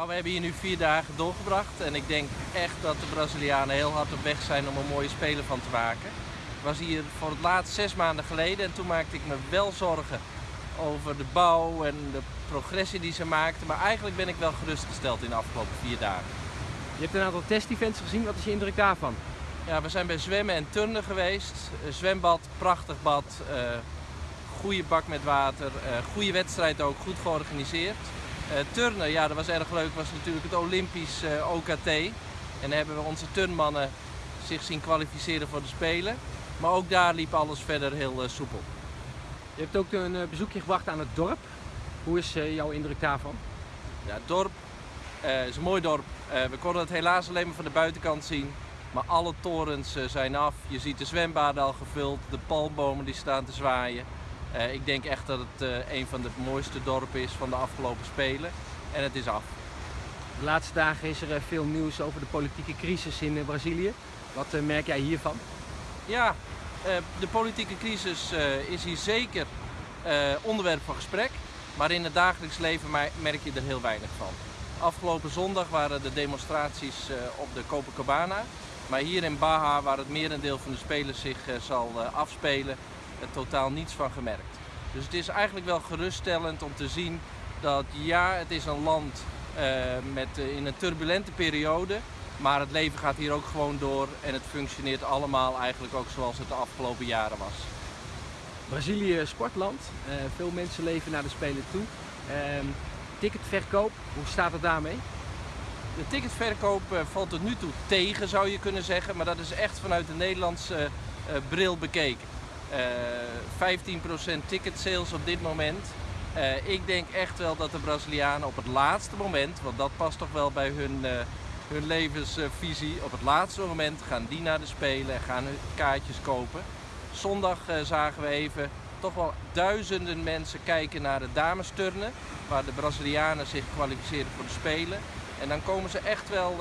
Nou, we hebben hier nu vier dagen doorgebracht en ik denk echt dat de Brazilianen heel hard op weg zijn om een mooie speler van te maken. Ik was hier voor het laatst zes maanden geleden en toen maakte ik me wel zorgen over de bouw en de progressie die ze maakten. Maar eigenlijk ben ik wel gerustgesteld in de afgelopen vier dagen. Je hebt een aantal test-events gezien, wat is je indruk daarvan? Ja, we zijn bij zwemmen en turnen geweest. Een zwembad, prachtig bad, uh, goede bak met water, uh, goede wedstrijd ook, goed georganiseerd. Uh, turnen, ja dat was erg leuk, was natuurlijk het Olympisch OKT. En dan hebben we onze turnmannen zich zien kwalificeren voor de Spelen. Maar ook daar liep alles verder heel soepel. Je hebt ook een bezoekje gebracht aan het dorp. Hoe is jouw indruk daarvan? Ja, het dorp is een mooi dorp. we konden het helaas alleen maar van de buitenkant zien. Maar alle torens eh, zijn af. Je ziet de zwembaden al gevuld, de palmbomen die staan te zwaaien. Uh, ik denk echt dat het uh, een van de mooiste dorpen is van de afgelopen Spelen. En het is af. De laatste dagen is er veel nieuws over de politieke crisis in Brazilië. Wat merk jij hiervan? Ja, de politieke crisis is hier zeker onderwerp van gesprek. Maar in het dagelijks leven merk je er heel weinig van. Afgelopen zondag waren de demonstraties op de Copacabana. Maar hier in Baja, waar het merendeel van de spelers zich zal afspelen, totaal niets van gemerkt. Dus het is eigenlijk wel geruststellend om te zien dat ja, het is een land uh, met, in een turbulente periode, maar het leven gaat hier ook gewoon door en het functioneert allemaal eigenlijk ook zoals het de afgelopen jaren was. Brazilië sportland, veel mensen leven naar de Spelen toe. Ehm, ticketverkoop, hoe staat het daarmee? De ticketverkoop eh, valt tot nu toe tegen, zou je kunnen zeggen. Maar dat is echt vanuit de Nederlandse bril bekeken. Uh, 15% ticket sales op dit moment. Uh, ik denk echt wel dat de Brazilianen op het laatste moment, want dat past toch wel bij hun, hun levensvisie, op het laatste moment gaan die naar de Spelen en gaan hun kaartjes kopen. Zondag zagen we even toch wel duizenden mensen kijken naar de damesturnen, waar de Brazilianen zich kwalificeren voor de Spelen. En dan komen ze echt wel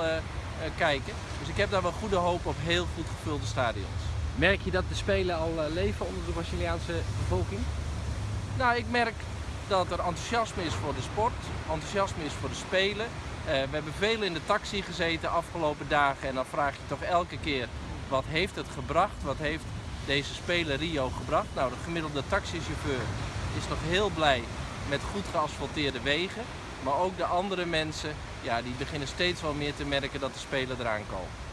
kijken. Dus ik heb daar wel goede hoop op heel goed gevulde stadions. Merk je dat de Spelen al uh, leven onder de Braziliaanse bevolking? Nou, ik merk dat er enthousiasme is voor de sport, enthousiasme is voor de Spelen. we hebben veel in de taxi gezeten de afgelopen dagen en dan vraag je toch elke keer wat heeft het gebracht, wat heeft deze Spelen Rio gebracht. Nou, de gemiddelde taxichauffeur is nog heel blij met goed geasfalteerde wegen. Maar ook de andere mensen, ja, die beginnen steeds wel meer te merken dat de Spelen eraan komen.